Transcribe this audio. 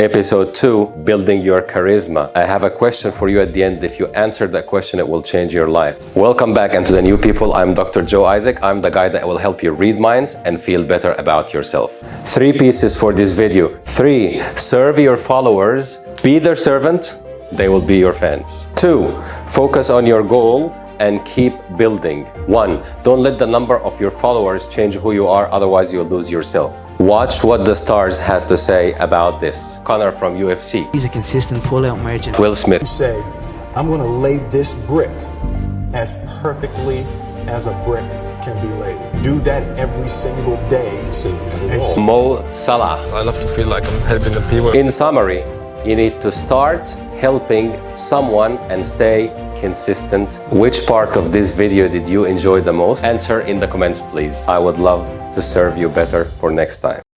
Episode 2, Building Your Charisma. I have a question for you at the end. If you answer that question, it will change your life. Welcome back and to the new people. I'm Dr. Joe Isaac. I'm the guy that will help you read minds and feel better about yourself. Three pieces for this video. Three, serve your followers. Be their servant. They will be your fans. Two, focus on your goal and keep building. One, don't let the number of your followers change who you are, otherwise you'll lose yourself. Watch what the stars had to say about this. Conor from UFC, He's a consistent pull-out merchant. Will Smith, say, I'm going to lay this brick as perfectly as a brick can be laid. Do that every single day. And see Mo Salah. I love to feel like I'm helping the people. In summary, you need to start helping someone and stay consistent. Which part of this video did you enjoy the most? Answer in the comments, please. I would love to serve you better for next time.